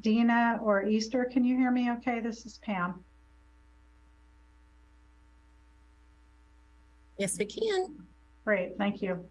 Dina or Easter, can you hear me okay? This is Pam. Yes, we can. Great, thank you.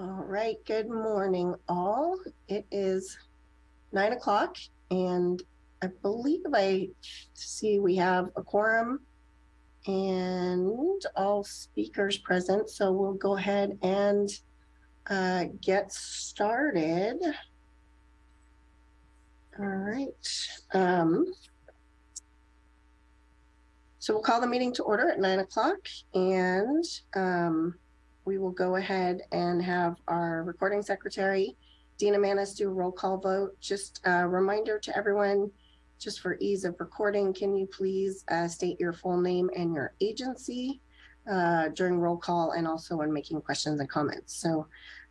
All right, good morning, all. It is nine o'clock and I believe I see we have a quorum and all speakers present, so we'll go ahead and uh, get started. All right. Um, so we'll call the meeting to order at nine o'clock and um, we will go ahead and have our recording secretary, Dina Manis, do a roll call vote. Just a reminder to everyone, just for ease of recording, can you please uh, state your full name and your agency uh, during roll call and also when making questions and comments. So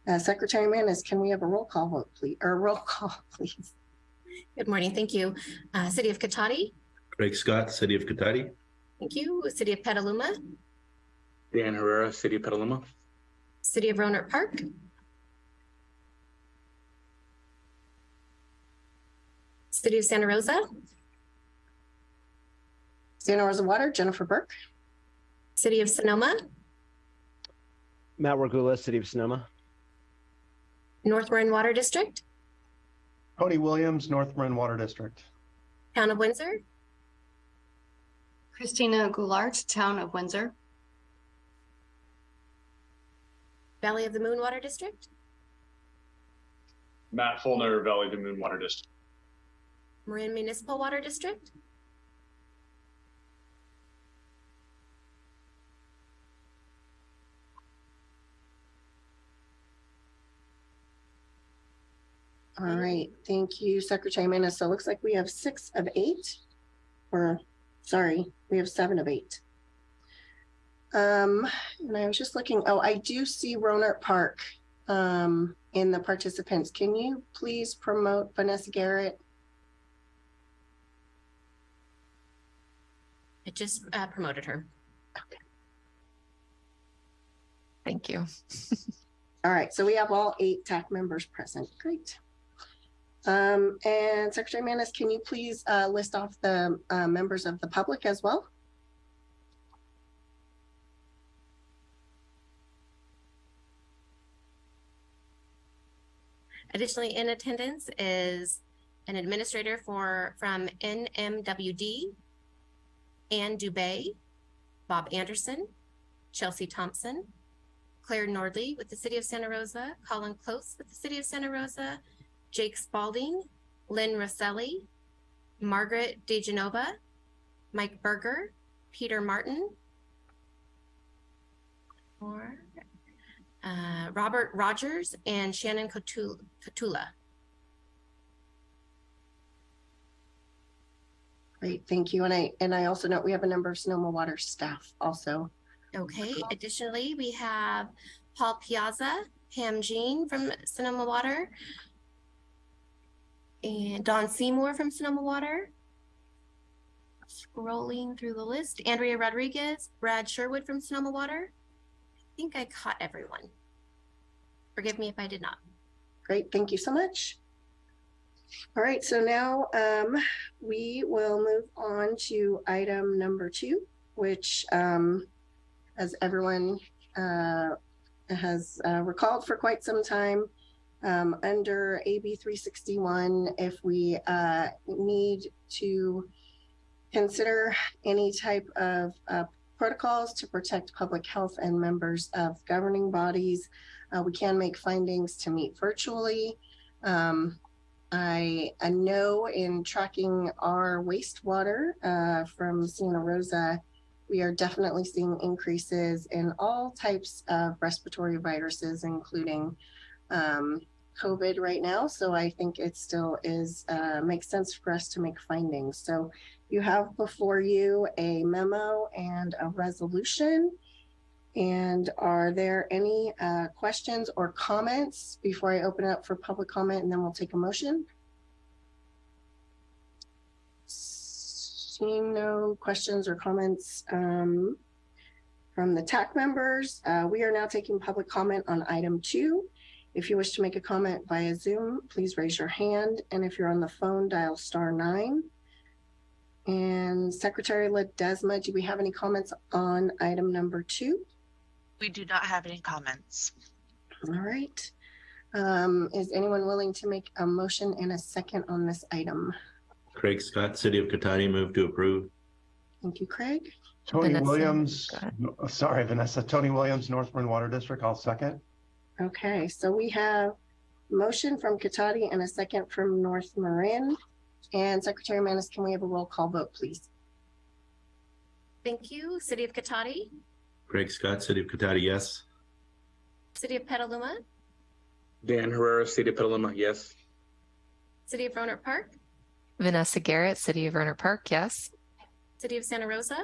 uh, Secretary Manis, can we have a roll call vote, please, or roll call, please? Good morning. Thank you. Uh, City of Cotati. Craig Scott, City of Cotati. Thank you. City of Petaluma. Dan Herrera, City of Petaluma. City of Rohnert Park. City of Santa Rosa. Santa Rosa Water, Jennifer Burke. City of Sonoma. Matt Regula, City of Sonoma. North Marin Water District. Tony Williams, North Marin Water District. Town of Windsor. Christina Goulart, Town of Windsor. Valley of the Moon Water District. Matt Fullner, Valley of the Moon Water District. Marin Municipal Water District. All right, thank you, Secretary Manis. So it looks like we have six of eight, or sorry, we have seven of eight. Um, and I was just looking, oh, I do see Rohnert Park um, in the participants. Can you please promote Vanessa Garrett? I just uh, promoted her. Okay. Thank you. All right, so we have all eight TAC members present. Great. Um, and Secretary Manis, can you please uh, list off the uh, members of the public as well? Additionally, in attendance is an administrator for from NMWD, Ann Dubay, Bob Anderson, Chelsea Thompson, Claire Nordley with the City of Santa Rosa, Colin Close with the City of Santa Rosa, Jake Spalding, Lynn Rosselli, Margaret DeGenova, Mike Berger, Peter Martin, uh, Robert Rogers and Shannon Cotula. Great, thank you. And I, and I also note we have a number of Sonoma Water staff also. Okay, additionally, we have Paul Piazza, Pam Jeane from Sonoma Water, and Don Seymour from Sonoma Water. Scrolling through the list, Andrea Rodriguez, Brad Sherwood from Sonoma Water. I think I caught everyone. Forgive me if I did not. Great, thank you so much. All right, so now um, we will move on to item number two, which um, as everyone uh, has uh, recalled for quite some time, um, under AB 361, if we uh, need to consider any type of uh, protocols to protect public health and members of governing bodies, uh, we can make findings to meet virtually. Um, I, I know in tracking our wastewater uh, from Santa Rosa, we are definitely seeing increases in all types of respiratory viruses, including um, COVID right now. So I think it still is uh, makes sense for us to make findings. So you have before you a memo and a resolution. And are there any uh, questions or comments before I open up for public comment and then we'll take a motion? Seeing no questions or comments um, from the TAC members, uh, we are now taking public comment on item two. If you wish to make a comment via Zoom, please raise your hand. And if you're on the phone, dial star nine. And Secretary Ledesma, do we have any comments on item number two? We do not have any comments. All right. Um, is anyone willing to make a motion and a second on this item? Craig Scott, City of Cotati, move to approve. Thank you, Craig. Tony Vanessa, Williams, go ahead. no, sorry, Vanessa, Tony Williams, North Marin Water District, I'll second. Okay, so we have motion from Cotati and a second from North Marin. And Secretary Manis, can we have a roll call vote, please? Thank you. City of Cotati, Craig Scott, City of Cotati, yes. City of Petaluma, Dan Herrera, City of Petaluma, yes. City of Rohnert Park, Vanessa Garrett, City of Rohnert Park, yes. City of Santa Rosa,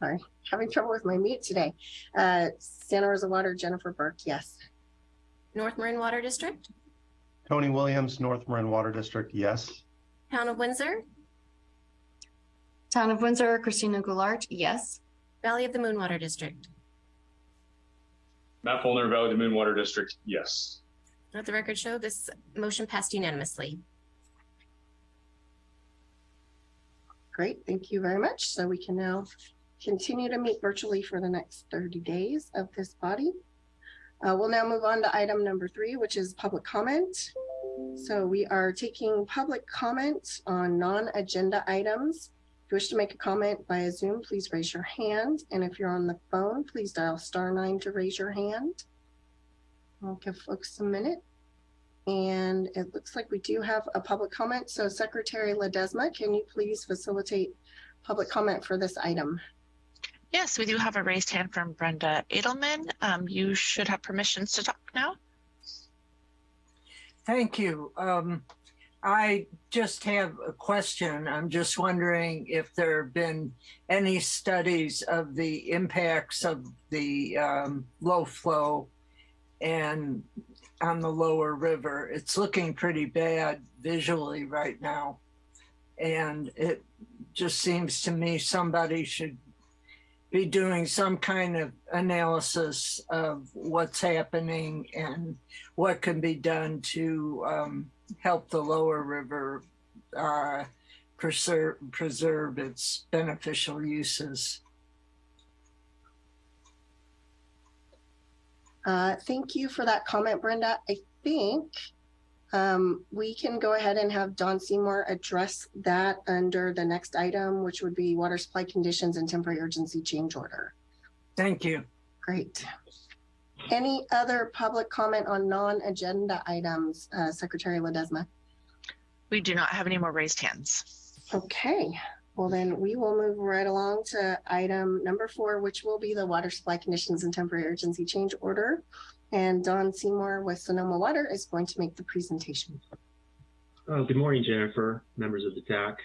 Sorry, Having trouble with my mute today. Uh, Santa Rosa Water, Jennifer Burke, yes. North Marin Water District, Tony Williams, North Marin Water District, yes. Town of Windsor, Town of Windsor, Christina Goulart, yes. Valley of the Moonwater District. Matt Fullner, Valley of the Moonwater District, yes. Let the record show this motion passed unanimously. Great, thank you very much. So we can now continue to meet virtually for the next 30 days of this body. Uh, we'll now move on to item number three, which is public comment. So we are taking public comment on non-agenda items. If you wish to make a comment via Zoom, please raise your hand. And if you're on the phone, please dial star nine to raise your hand. I'll give folks a minute. And it looks like we do have a public comment. So Secretary Ledesma, can you please facilitate public comment for this item? Yes, we do have a raised hand from Brenda Adelman. Um, you should have permissions to talk now. Thank you. Um, I just have a question. I'm just wondering if there have been any studies of the impacts of the um, low flow and on the lower river. It's looking pretty bad visually right now. And it just seems to me somebody should be doing some kind of analysis of what's happening and what can be done to um, help the lower river uh, preserve preserve its beneficial uses. Uh, thank you for that comment, Brenda. I think um, we can go ahead and have Don Seymour address that under the next item, which would be water supply conditions and temporary urgency change order. Thank you. Great. Any other public comment on non-agenda items, uh, Secretary Ledesma? We do not have any more raised hands. Okay, Well, then we will move right along to item number four, which will be the water supply conditions and temporary urgency change order. And Don Seymour with Sonoma Water is going to make the presentation. Oh, good morning, Jennifer, members of the TAC.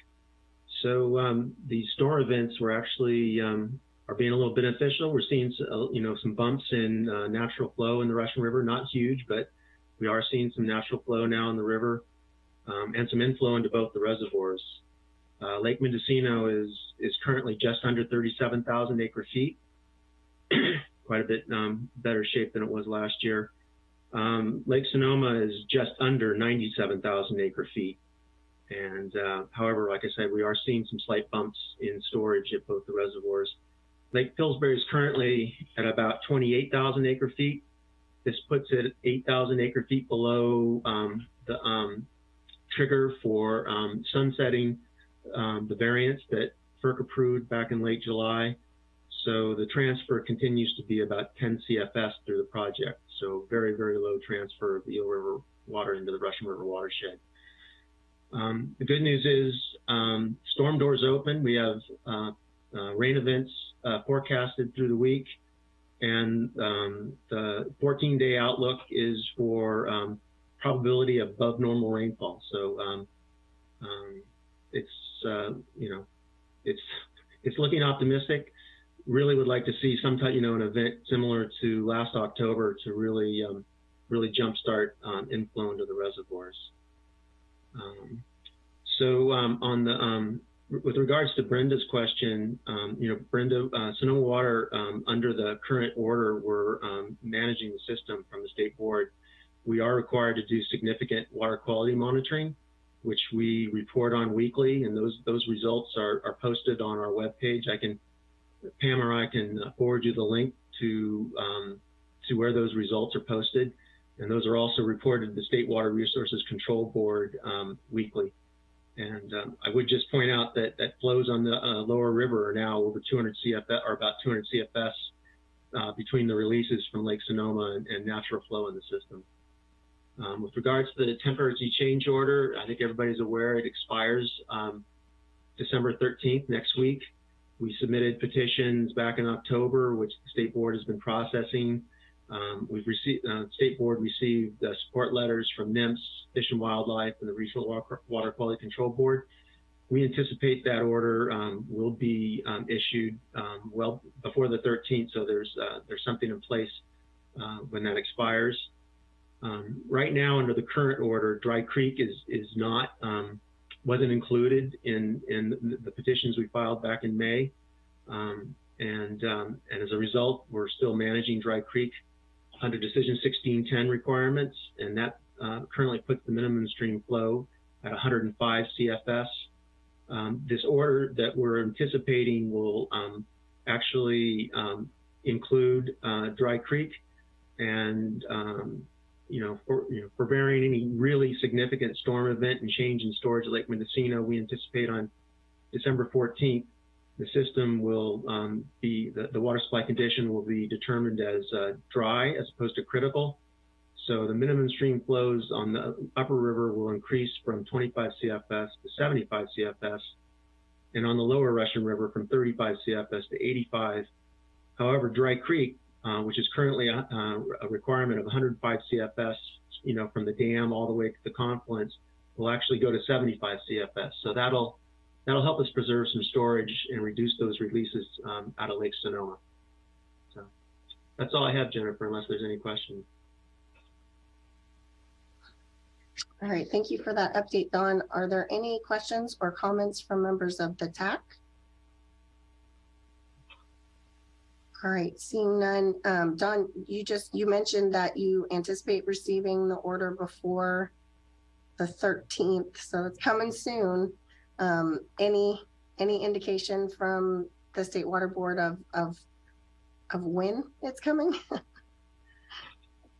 So um, the store events were actually um, are being a little beneficial. We're seeing uh, you know some bumps in uh, natural flow in the Russian River, not huge, but we are seeing some natural flow now in the river um, and some inflow into both the reservoirs. Uh, Lake Mendocino is is currently just under 37,000 acre feet, quite a bit um, better shape than it was last year. Um, Lake Sonoma is just under 97,000 acre feet. And uh, however, like I said, we are seeing some slight bumps in storage at both the reservoirs. Lake Pillsbury is currently at about 28,000 acre feet. This puts it 8,000 acre feet below um, the um, trigger for um, sunsetting um, the variance that FERC approved back in late July. So the transfer continues to be about 10 CFS through the project. So very, very low transfer of the Eel River water into the Russian River watershed. Um, the good news is um, storm doors open. We have uh, uh, rain events uh, forecasted through the week. And um, the 14 day outlook is for um, probability above normal rainfall. So um, um, it's, uh, you know, it's, it's looking optimistic. Really would like to see some type, you know, an event similar to last October to really, um, really jumpstart um, inflow into the reservoirs. So on the with regards to Brenda's question, um, you know, Brenda, uh, Sonoma Water, um, under the current order, we're um, managing the system from the state board. We are required to do significant water quality monitoring, which we report on weekly, and those those results are, are posted on our webpage. I can, Pam or I can forward you the link to um, to where those results are posted, and those are also reported to the State Water Resources Control Board um, weekly. And um, I would just point out that that flows on the uh, lower river are now over 200 CFS, or about 200 CFS uh, between the releases from Lake Sonoma and, and natural flow in the system. Um, with regards to the temporary change order, I think everybody's aware it expires um, December 13th next week. We submitted petitions back in October, which the state board has been processing. Um, we've received, uh, state board received uh, support letters from NMFS, Fish and Wildlife, and the Regional Water Quality Control Board. We anticipate that order um, will be um, issued um, well before the 13th, so there's uh, there's something in place uh, when that expires. Um, right now, under the current order, Dry Creek is is not um, wasn't included in in the petitions we filed back in May, and and as a result, we're still managing Dry Creek under Decision 1610 requirements, and that uh, currently puts the minimum stream flow at 105 CFS. Um, this order that we're anticipating will um, actually um, include uh, Dry Creek and um, you know, for, you know, any really significant storm event and change in storage at Lake Mendocino, we anticipate on December 14th the system will um, be, the, the, water supply condition will be determined as uh, dry as opposed to critical. So the minimum stream flows on the upper river will increase from 25 CFS to 75 CFS, and on the lower Russian River from 35 CFS to 85. However, Dry Creek, uh, which is currently a, a, requirement of 105 CFS, you know, from the dam all the way to the confluence, will actually go to 75 CFS. So that'll that'll help us preserve some storage and reduce those releases um, out of Lake Sonoma. So that's all I have, Jennifer, unless there's any questions. All right, thank you for that update, Don. Are there any questions or comments from members of the TAC? All right, seeing none. Um, Don, you just, you mentioned that you anticipate receiving the order before the 13th, so it's coming soon. Um, any any indication from the state water board of of of when it's coming?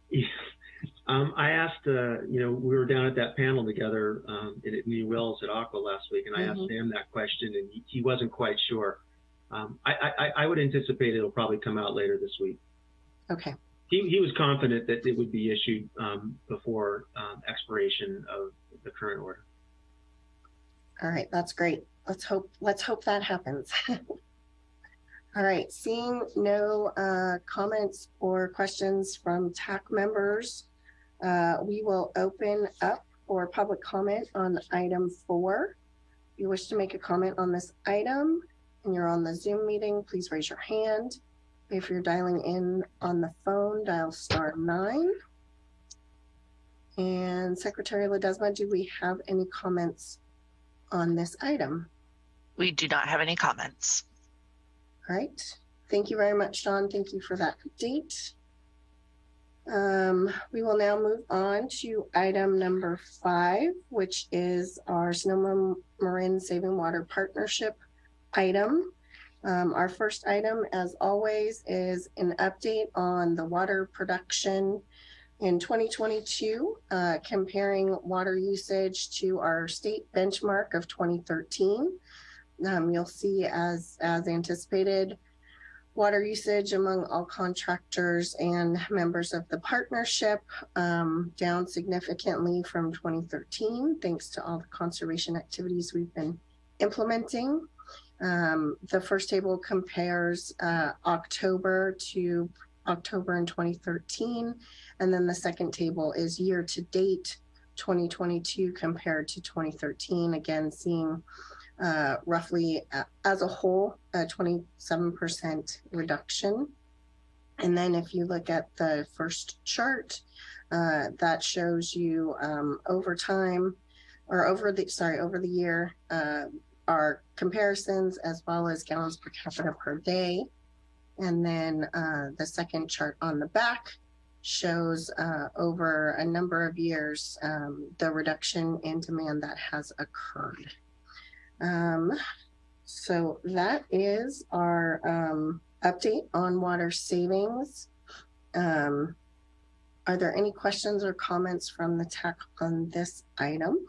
yeah. um, I asked, uh, you know, we were down at that panel together um, in at New Wells at ACWA last week, and I mm-hmm. asked Sam that question, and he, he wasn't quite sure. Um, I, I, I would anticipate it'll probably come out later this week. Okay. He, he was confident that it would be issued um, before um, expiration of the current order. All right, that's great. let's hope, let's hope that happens. All right, seeing no uh, comments or questions from TAC members, uh, we will open up for public comment on item four. If you wish to make a comment on this item and you're on the Zoom meeting, please raise your hand. If you're dialing in on the phone, dial star nine. And Secretary Ledesma, do we have any comments on this item? We do not have any comments. All right. Thank you very much, Don. Thank you for that update. Um, we will now move on to item number five, which is our Sonoma Marin Saving Water Partnership item. Um, our first item, as always, is an update on the water production in 2022, uh, comparing water usage to our state benchmark of 2013. Um, you'll see as, as anticipated, water usage among all contractors and members of the partnership um, down significantly from 2013, thanks to all the conservation activities we've been implementing. Um, the first table compares uh, October to October in 2013, and then the second table is year to date 2022 compared to 2013. Again, seeing uh, roughly uh, as a whole, a 27% reduction. And then if you look at the first chart, uh, that shows you um, over time or over the, sorry, over the year, uh, our comparisons as well as gallons per capita per day. And then uh, the second chart on the back shows uh, over a number of years um, the reduction in demand that has occurred. Um, so that is our um, update on water savings. Um, are there any questions or comments from the tech on this item?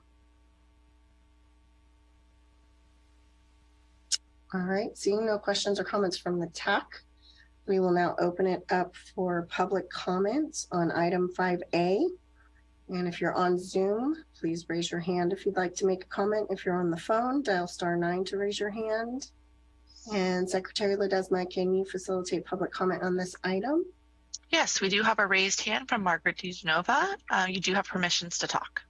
All right, seeing no questions or comments from the TAC, we will now open it up for public comments on item 5A. And if you're on Zoom, please raise your hand if you'd like to make a comment. If you're on the phone, dial star nine to raise your hand. And Secretary Ledesma, can you facilitate public comment on this item? Yes, we do have a raised hand from Margaret DeGenova. Uh, you do have permissions to talk.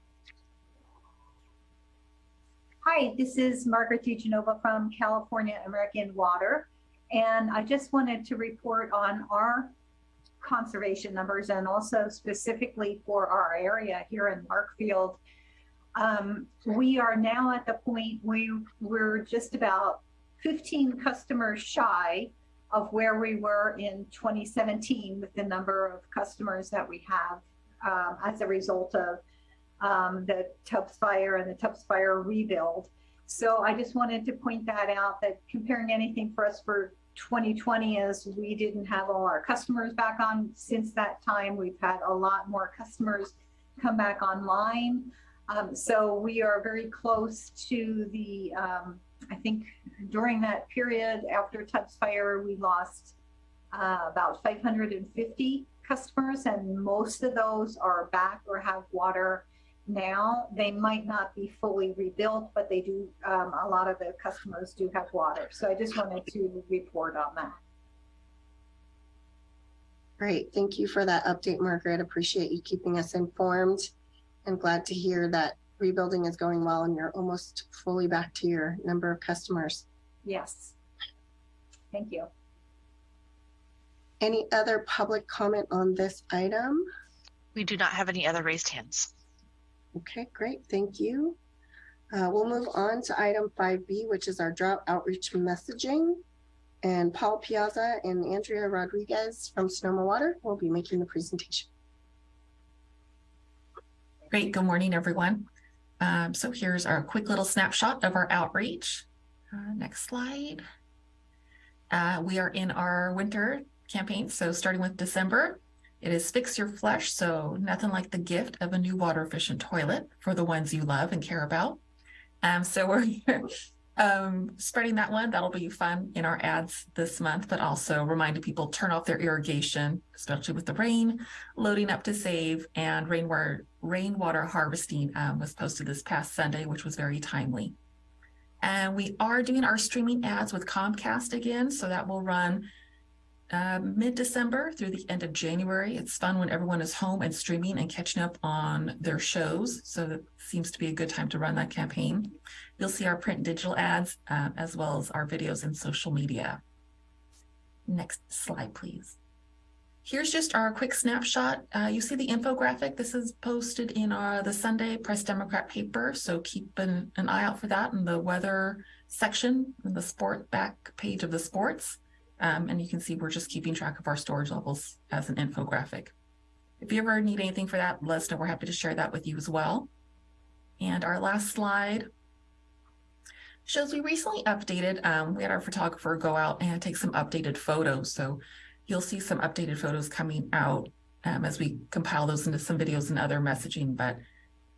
Hi, this is Margaret DeGenova from California American Water. And I just wanted to report on our conservation numbers and also specifically for our area here in Larkfield. Um, we are now at the point we we're just about 15 customers shy of where we were in 2017 with the number of customers that we have um, as a result of um, the Tubbs fire and the Tubbs fire rebuild. So I just wanted to point that out that comparing anything for us for 2020 is we didn't have all our customers back on since that time. We've had a lot more customers come back online. Um, so we are very close to the, um, I think during that period after Tubbs fire, we lost uh, about 550 customers and most of those are back or have water now. They might not be fully rebuilt, but they do, um, a lot of the customers do have water. So I just wanted to report on that. Great. Thank you for that update, Margaret. Appreciate you keeping us informed and glad to hear that rebuilding is going well and you're almost fully back to your number of customers. Yes. Thank you. Any other public comment on this item? We do not have any other raised hands. Okay, great. Thank you. Uh, we'll move on to item 5B, which is our drought outreach messaging. And Paul Piazza and Andrea Rodriguez from Sonoma Water will be making the presentation. Great. Good morning, everyone. Um, so here's our quick little snapshot of our outreach. Uh, next slide. Uh, we are in our winter campaign. So starting with December, it is Fix Your Flush, so nothing like the gift of a new water efficient toilet for the ones you love and care about. Um, so we're um, spreading that one. That'll be fun in our ads this month, but also reminding people turn off their irrigation, especially with the rain, loading up to save, and rainwater, rainwater harvesting um, was posted this past Sunday, which was very timely. And we are doing our streaming ads with Comcast again, so that will run uh, mid-December through the end of January. It's fun when everyone is home and streaming and catching up on their shows. So that seems to be a good time to run that campaign. You'll see our print and digital ads uh, as well as our videos and social media. Next slide, please. Here's just our quick snapshot. Uh, you see the infographic. This is posted in our the Sunday Press Democrat paper, so keep an, an eye out for that in the weather section, in the sport back page of the sports. Um, and you can see we're just keeping track of our storage levels as an infographic. If you ever need anything for that, let us know. We're happy to share that with you as well. And our last slide shows we recently updated, um, we had our photographer go out and take some updated photos. So you'll see some updated photos coming out um, as we compile those into some videos and other messaging. But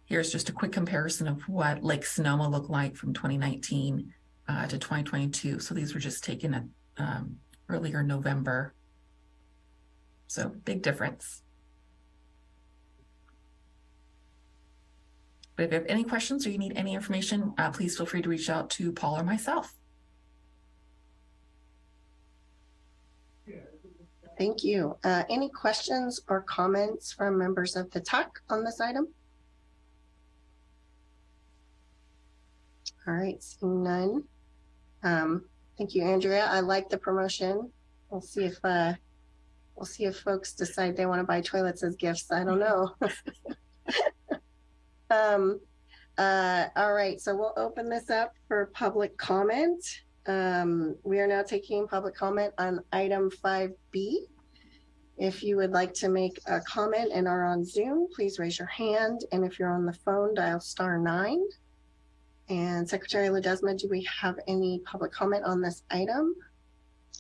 here's just a quick comparison of what Lake Sonoma looked like from 2019 uh, to 2022. So these were just taken at um, earlier November. So big difference. But if you have any questions or you need any information, uh, please feel free to reach out to Paul or myself. Thank you. Uh, any questions or comments from members of the TAC on this item? All right, seeing none. Um, thank you, Andrea. I like the promotion. We'll see if uh, we'll see if folks decide they want to buy toilets as gifts. I don't know. um, uh, all right, so we'll open this up for public comment. Um, we are now taking public comment on item 5B. If you would like to make a comment and are on Zoom, please raise your hand. And if you're on the phone, dial star nine. And Secretary Ledesma, do we have any public comment on this item?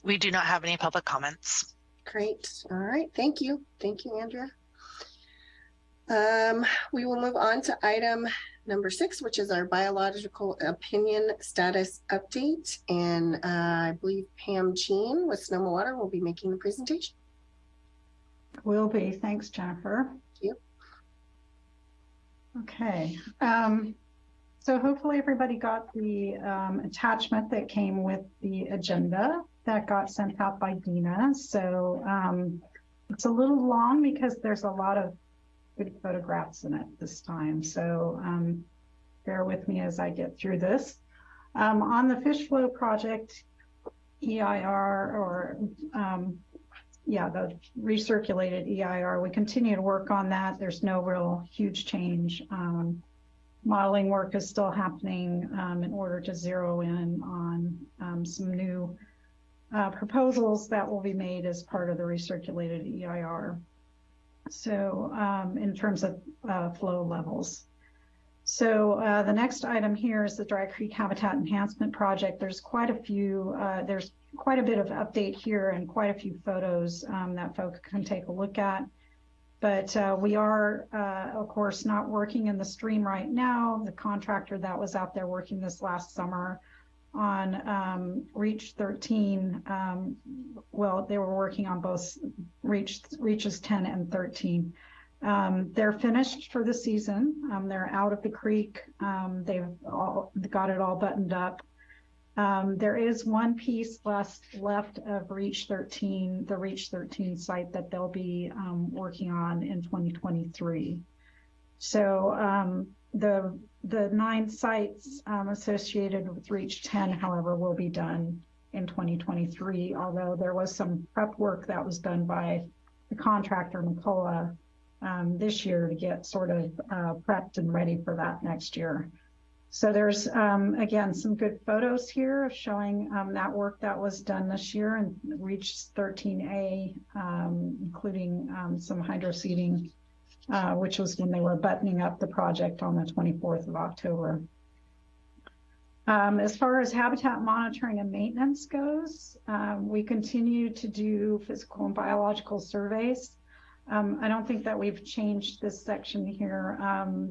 We do not have any public comments. Great. All right. Thank you. Thank you, Andrea. Um, we will move on to item number six, which is our biological opinion status update. And uh, I believe Pam Jeane with Sonoma Water will be making the presentation. Will be. Thanks, Jennifer. Thank you. Okay. Um, so hopefully everybody got the um, attachment that came with the agenda that got sent out by Dina. So um, it's a little long because there's a lot of good photographs in it this time. So um, bear with me as I get through this. Um, on the fish flow project, EIR or um, yeah, the recirculated EIR, we continue to work on that. There's no real huge change. Um, modeling work is still happening um, in order to zero in on um, some new uh, proposals that will be made as part of the recirculated EIR. So um, in terms of uh, flow levels. So uh, the next item here is the Dry Creek Habitat Enhancement Project. There's quite a few, uh, there's quite a bit of update here and quite a few photos um, that folks can take a look at. But uh, we are, uh, of course, not working in the stream right now. The contractor that was out there working this last summer on um, Reach 13, um, well, they were working on both Reach Reaches 10 and 13. Um, they're finished for the season. Um, they're out of the creek. Um, they've all got it all buttoned up. Um, there is one piece left left of Reach 13, the Reach 13 site that they'll be um, working on in 2023. So um, the the nine sites associated with Reach 10, however, will be done in 2023. Although there was some prep work that was done by the contractor McCullough um, this year to get sort of uh, prepped and ready for that next year. So there's, um, again, some good photos here of showing um, that work that was done this year and reached 13A, um, including um, some hydro seeding, uh, which was when they were buttoning up the project on the 24th of October. Um, as far as habitat monitoring and maintenance goes, um, we continue to do physical and biological surveys. I don't think that we've changed this section here.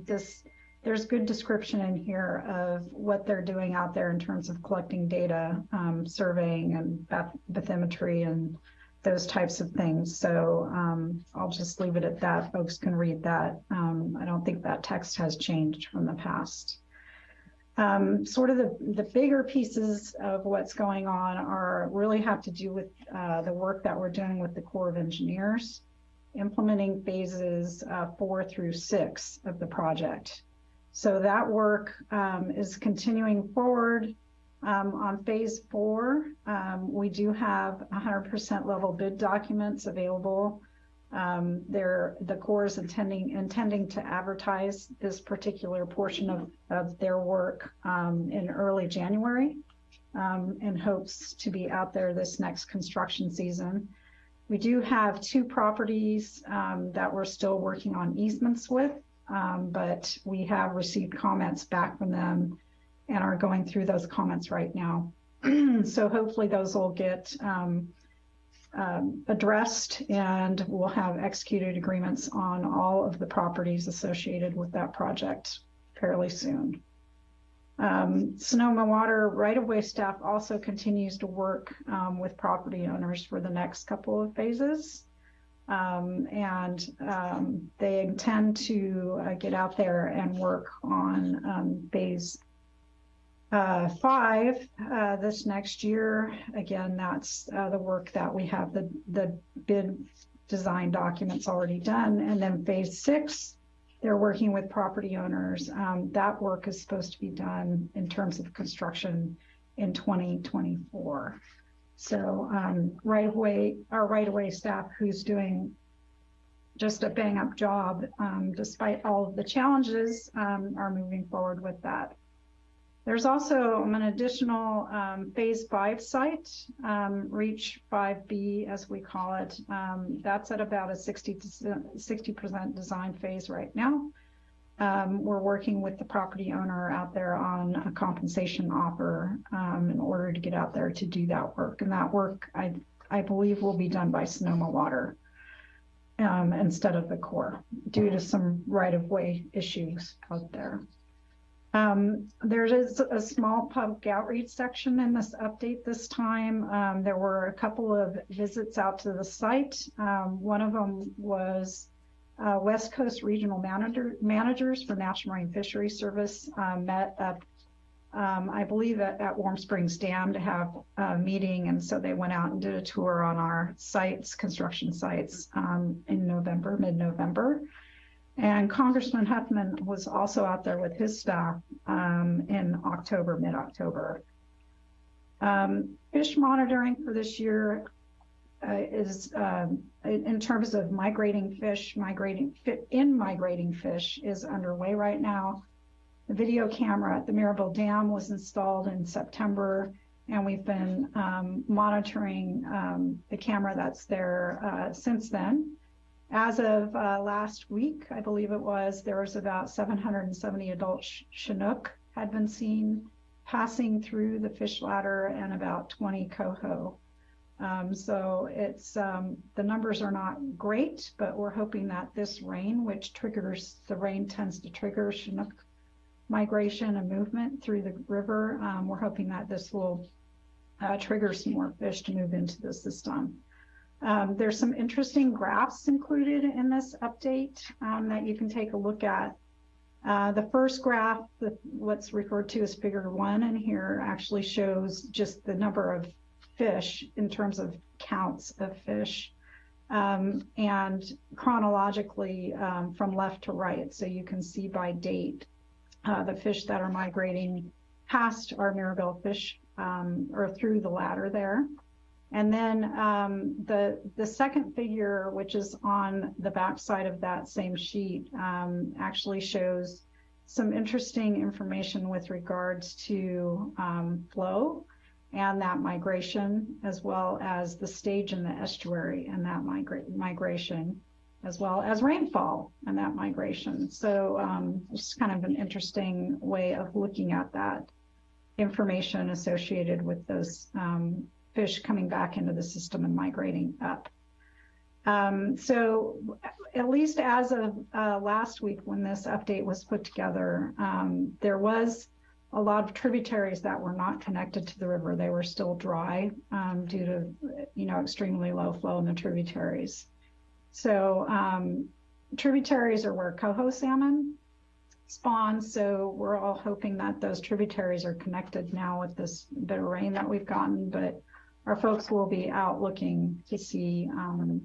This there's good description in here of what they're doing out there in terms of collecting data, um, surveying and bathymetry and those types of things. So um, I'll just leave it at that. Folks can read that. Um, I don't think that text has changed from the past. Um, sort of the, the bigger pieces of what's going on are really have to do with uh, the work that we're doing with the Corps of Engineers, implementing phases uh, four through six of the project. So that work um, is continuing forward. Um, on phase four, um, we do have 100% level bid documents available. Um, the Corps is intending intending to advertise this particular portion of, of their work um, in early January, um, in hopes to be out there this next construction season. We do have two properties um, that we're still working on easements with, um, but we have received comments back from them and are going through those comments right now. so hopefully those will get um, um, addressed and we'll have executed agreements on all of the properties associated with that project fairly soon. Um, Sonoma Water right-of-way staff also continues to work um, with property owners for the next couple of phases. Um, and um, they intend to uh, get out there and work on um, phase uh, five uh, this next year. Again, that's uh, the work that we have the, the bid design documents already done. And then phase six, they're working with property owners. Um, that work is supposed to be done in terms of construction in 2024. So um, right away, our right away staff who's doing just a bang up job, um, despite all of the challenges, um, are moving forward with that. There's also an additional um, phase five site, um, reach 5B as we call it. Um, that's at about a 60 to 60% design phase right now. Um, we're working with the property owner out there on a compensation offer um, in order to get out there to do that work. And that work, I, I believe, will be done by Sonoma Water um, instead of the Corps due to some right-of-way issues out there. Um, there is a small public outreach section in this update this time. Um, there were a couple of visits out to the site. Um, one of them was uh, West Coast Regional Manager, Managers for National Marine Fisheries Service uh, met up, um, I believe, at, at, Warm Springs Dam to have a meeting. And so they went out and did a tour on our sites, construction sites, um, in November, mid-November. And Congressman Huffman was also out there with his staff um, in October, mid-October. Um, fish monitoring for this year uh, is, um, in terms of migrating fish, migrating in migrating fish is underway right now. The video camera at the Mirabel Dam was installed in September, and we've been um, monitoring um, the camera that's there uh, since then. As of uh, last week, I believe it was, there was about 770 adult sh Chinook had been seen passing through the fish ladder and about 20 coho. Um, so it's um, the numbers are not great, but we're hoping that this rain, which triggers the rain tends to trigger Chinook migration and movement through the river. Um, we're hoping that this will uh, trigger some more fish to move into the system. Um, there's some interesting graphs included in this update um, that you can take a look at. Uh, the first graph, the, what's referred to as figure one in here, actually shows just the number of fish in terms of counts of fish um, and chronologically um, from left to right. So you can see by date uh, the fish that are migrating past our Mirabel fish um, or through the ladder there. And then um, the, the second figure, which is on the back side of that same sheet, um, actually shows some interesting information with regards to um, flow and that migration, as well as the stage in the estuary and that migra migration, as well as rainfall and that migration. So um, it's kind of an interesting way of looking at that information associated with those um, fish coming back into the system and migrating up. Um, so at least as of uh, last week when this update was put together, um, there was a lot of tributaries that were not connected to the river. They were still dry um, due to, you know, extremely low flow in the tributaries. So um, tributaries are where coho salmon spawn. So we're all hoping that those tributaries are connected now with this bit of rain that we've gotten. But our folks will be out looking to see um,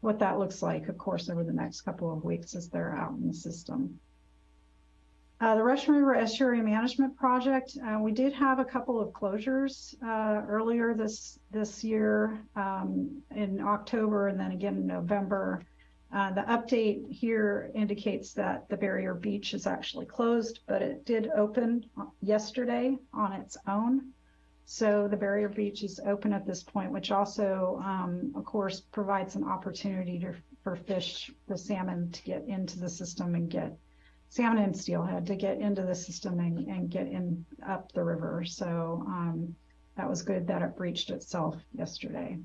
what that looks like, of course, over the next couple of weeks as they're out in the system. Uh, the Russian River Estuary Management Project, uh, we did have a couple of closures uh, earlier this this year um, in October and then again in November. Uh, the update here indicates that the barrier beach is actually closed, but it did open yesterday on its own. So the barrier beach is open at this point, which also, um, of course, provides an opportunity to, for fish, the salmon to get into the system and get salmon and steelhead to get into the system and, and get in up the river. So um, that was good that it breached itself yesterday.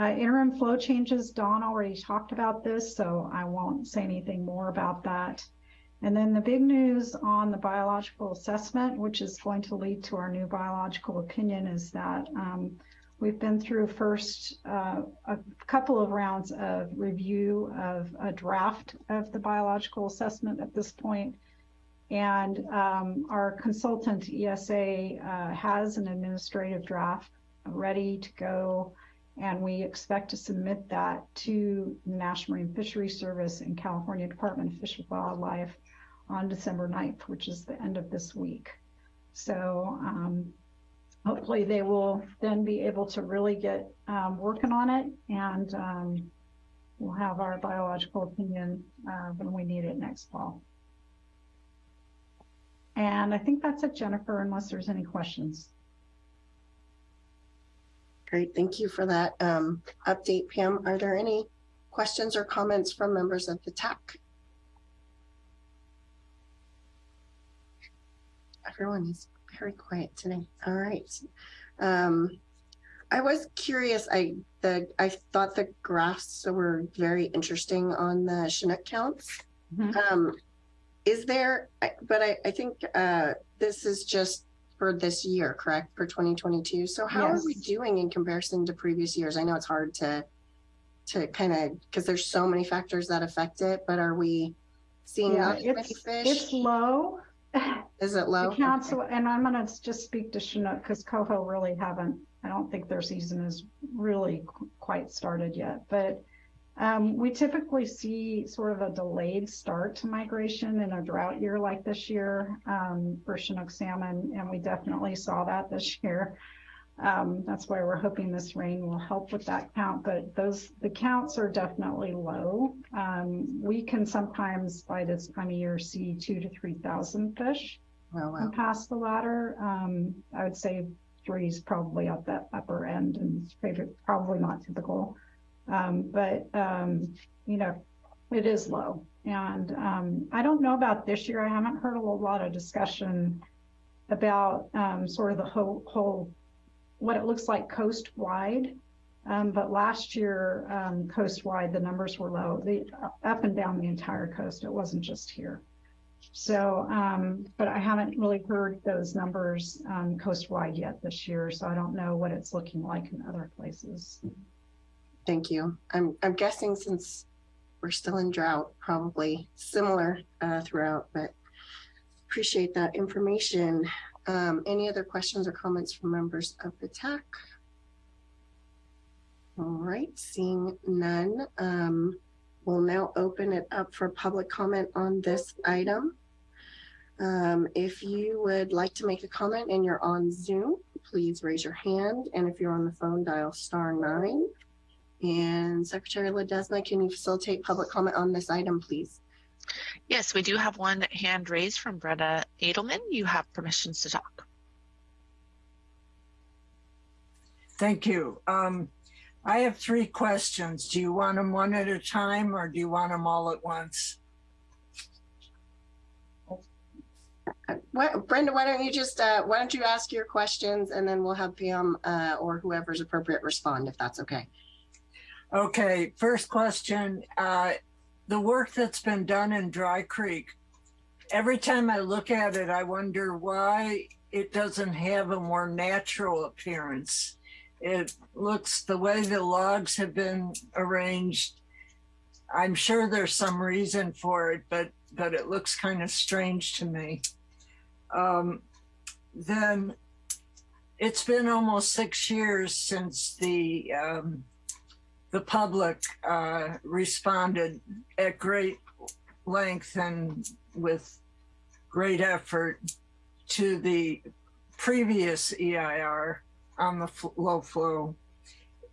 Uh, interim flow changes, Don already talked about this, so I won't say anything more about that. And then the big news on the biological assessment, which is going to lead to our new biological opinion, is that um, we've been through first uh, a couple of rounds of review of a draft of the biological assessment at this point. And um, our consultant ESA uh, has an administrative draft ready to go and we expect to submit that to the National Marine Fisheries Service and California Department of Fish and Wildlife on December 9th, which is the end of this week. So um, hopefully they will then be able to really get um, working on it and um, we'll have our biological opinion uh, when we need it next fall. And I think that's it, Jennifer, unless there's any questions. Great, thank you for that um, update, Pam. Are there any questions or comments from members of the TAC? Everyone is very quiet today. All right. Um, I was curious. I the I thought the graphs were very interesting on the Chinook counts. Mhm. Um, is there? But I I think uh, this is just for this year, correct? For 2022. So how are we doing in comparison to previous years? I know it's hard to to kind of because there's so many factors that affect it. But are we seeing Yeah, not many fish? it's low. Is it low? The council, and I'm gonna just speak to Chinook because Coho really haven't, I don't think their season is really qu- quite started yet, but um, we typically see sort of a delayed start to migration in a drought year like this year um, for Chinook salmon, and we definitely saw that this year. Um, that's why we're hoping this rain will help with that count, but those, the counts are definitely low. Um, we can sometimes by this time of year see two to 3,000 fish Oh, wow. and past the ladder. Um, I would say three is probably at that upper end and probably not typical. Um, but, um, you know, it is low. And um, I don't know about this year. I haven't heard a lot of discussion about um, sort of the whole, whole, what it looks like coastwide. Um, but last year, um, coast wide, the numbers were low, the up and down the entire coast. It wasn't just here. So, um, but I haven't really heard those numbers um, coast-wide yet this year, so I don't know what it's looking like in other places. Thank you. I'm I'm guessing since we're still in drought, probably similar uh, throughout, but appreciate that information. Um, any other questions or comments from members of the TAC? All right, seeing none, um, we'll now open it up for public comment on this item. Um, if you would like to make a comment and you're on Zoom, please raise your hand. And if you're on the phone, dial star nine. And Secretary Ledesma, can you facilitate public comment on this item, please? Yes, we do have one hand raised from Brenda Adelman. You have permissions to talk. Thank you. Um, I have three questions. Do you want them one at a time or do you want them all at once? What, Brenda, why don't you just, uh, why don't you ask your questions and then we'll have Pam, uh, or whoever's appropriate respond if that's okay. Okay, first question. Uh, the work that's been done in Dry Creek, every time I look at it, I wonder why it doesn't have a more natural appearance. It looks the way the logs have been arranged. I'm sure there's some reason for it, but but it looks kind of strange to me. Um, then it's been almost six years since the um, the public uh, responded at great length and with great effort to the previous EIR on the low flow.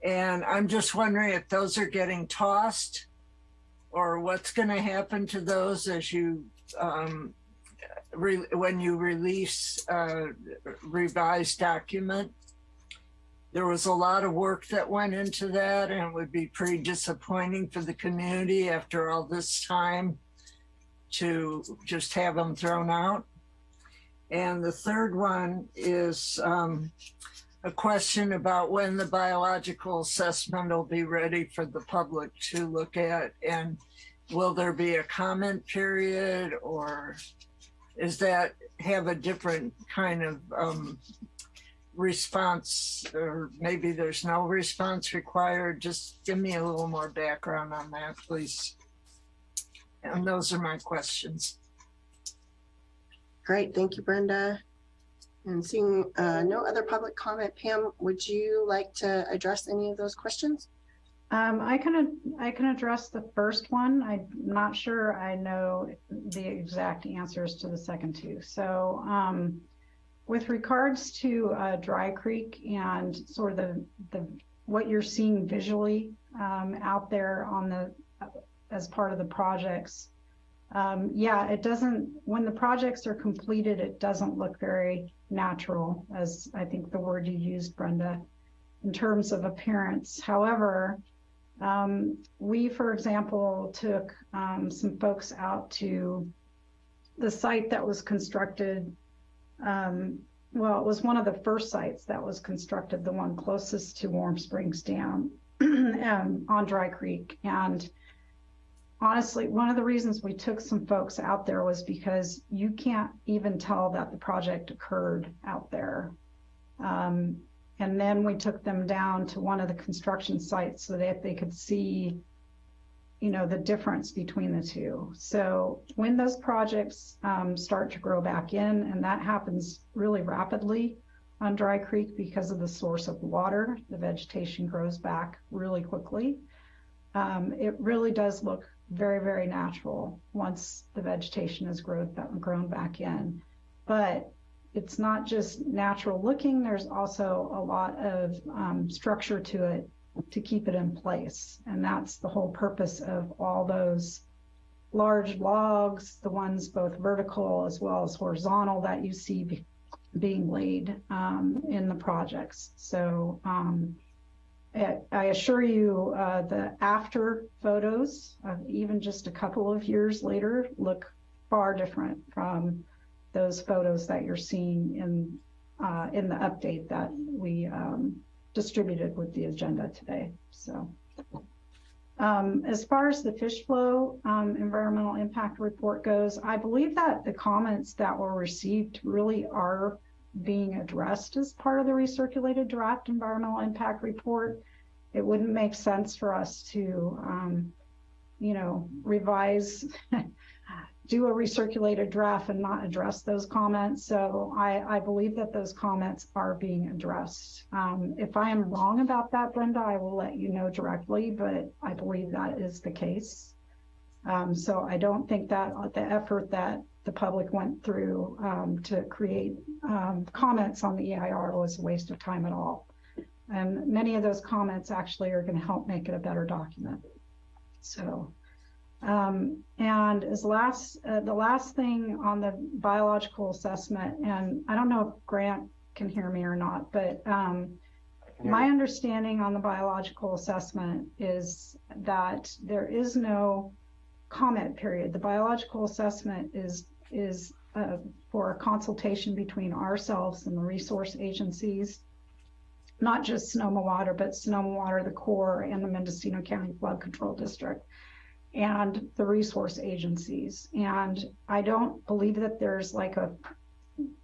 And I'm just wondering if those are getting tossed or what's going to happen to those as you um, when you release a revised document. There was a lot of work that went into that, and it would be pretty disappointing for the community after all this time to just have them thrown out. And the third one is um, a question about when the biological assessment will be ready for the public to look at. And will there be a comment period or is that have a different kind of um, response or maybe there's no response required? Just give me a little more background on that, please. And those are my questions. Great, thank you, Brenda. And seeing uh, no other public comment, Pam, would you like to address any of those questions? Um, I can, I can address the first one. I'm not sure I know the exact answers to the second two. So, um, with regards to uh, Dry Creek and sort of the, the what you're seeing visually um, out there on the as part of the projects, um, yeah, it doesn't. When the projects are completed, it doesn't look very natural, as I think the word you used, Brenda, in terms of appearance. However, um, we, for example, took um, some folks out to the site that was constructed. Um, well, it was one of the first sites that was constructed, the one closest to Warm Springs Dam um, on Dry Creek. And honestly, one of the reasons we took some folks out there was because you can't even tell that the project occurred out there. Um, and then we took them down to one of the construction sites so that they could see, you know, the difference between the two. So when those projects um, start to grow back in, and that happens really rapidly on Dry Creek because of the source of water, the vegetation grows back really quickly. Um, it really does look very, very natural once the vegetation has grown, grown back in. But it's not just natural looking, there's also a lot of um, structure to it to keep it in place. And that's the whole purpose of all those large logs, the ones both vertical as well as horizontal that you see be, being laid um, in the projects. So um, I assure you uh, the after photos, even just a couple of years later, look far different from those photos that you're seeing in uh, in the update that we um, distributed with the agenda today. So um, as far as the fish flow um, environmental impact report goes, I believe that the comments that were received really are being addressed as part of the recirculated draft environmental impact report. It wouldn't make sense for us to, um, you know, revise, do a recirculated draft and not address those comments. So I, I believe that those comments are being addressed. Um, if I am wrong about that, Brenda, I will let you know directly, but I believe that is the case. Um, so I don't think that the effort that the public went through um, to create um, comments on the EIR was a waste of time at all. And many of those comments actually are going to help make it a better document. So, um, and as last, uh, the last thing on the biological assessment, and I don't know if Grant can hear me or not, but um, my understanding on the biological assessment is that there is no comment period. The biological assessment is is uh, for a consultation between ourselves and the resource agencies, not just Sonoma Water, but Sonoma Water, the Corps, and the Mendocino County Flood Control District, and the resource agencies. And I don't believe that there's like a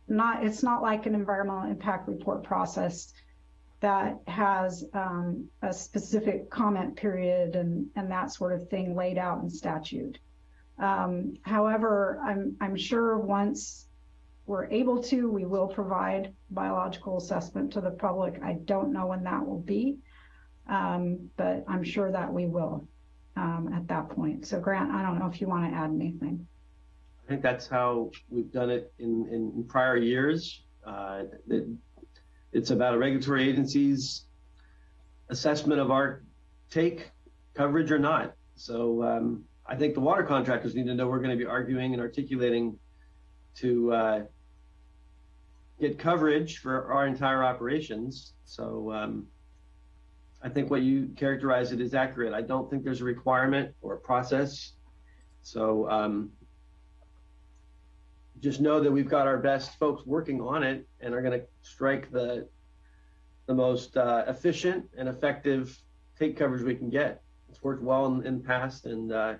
not it's not like an environmental impact report process that has um, a specific comment period and and that sort of thing laid out in statute. Um, however, I'm, I'm sure once we're able to, we will provide biological assessment to the public. I don't know when that will be, um, but I'm sure that we will um, at that point. So Grant, I don't know if you want to add anything. I think that's how we've done it in, in, prior years. Uh, it, it's about a regulatory agency's assessment of our take coverage or not. So um, I think the water contractors need to know we're going to be arguing and articulating to uh, get coverage for our entire operations. So um, I think what you characterize it is accurate. I don't think there's a requirement or a process. So um, just know that we've got our best folks working on it and are going to strike the the most uh, efficient and effective take coverage we can get. It's worked well in, in the past, and uh,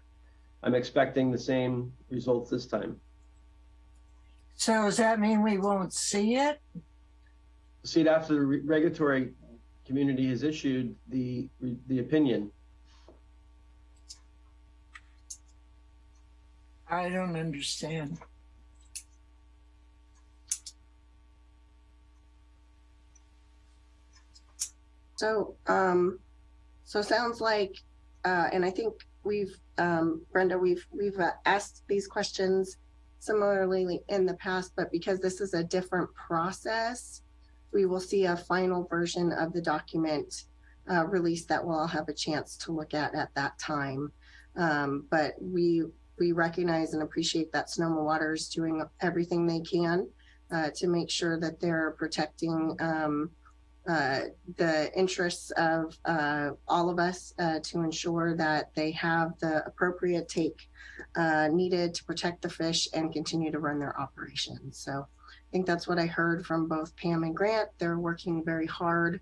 I'm expecting the same results this time. So does that mean we won't see it? See it after the re regulatory community has issued the the opinion. I don't understand. So, um, so sounds like, uh, and I think we've, um, Brenda, we've, we've uh, asked these questions similarly in the past, but because this is a different process, we will see a final version of the document uh, that we'll all have a chance to look at at that time. Um, but we we recognize and appreciate that Sonoma Water is doing everything they can uh, to make sure that they're protecting um, uh, the interests of uh, all of us uh, to ensure that they have the appropriate take uh, needed to protect the fish and continue to run their operations. So I think that's what I heard from both Pam and Grant. They're working very hard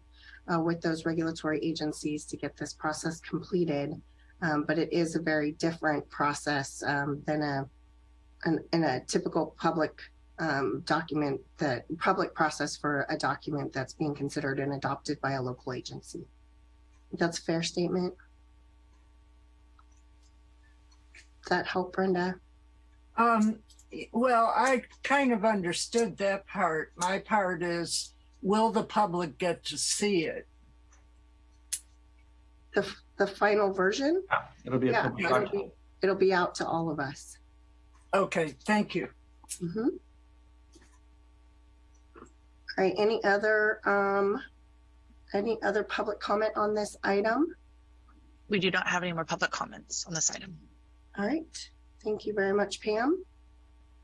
uh, with those regulatory agencies to get this process completed. Um, but it is a very different process um, than a an, in a typical public um, document that public process for a document that's being considered and adopted by a local agency. That's a fair statement. Does that help, Brenda? Um, well, I kind of understood that part. My part is, will the public get to see it? The, the final version? Yeah, it'll be a Yeah, public it'll document. be, it'll be out to all of us. Okay, thank you. Mhm. All right, any other, um, any other public comment on this item? We do not have any more public comments on this item. All right, thank you very much, Pam.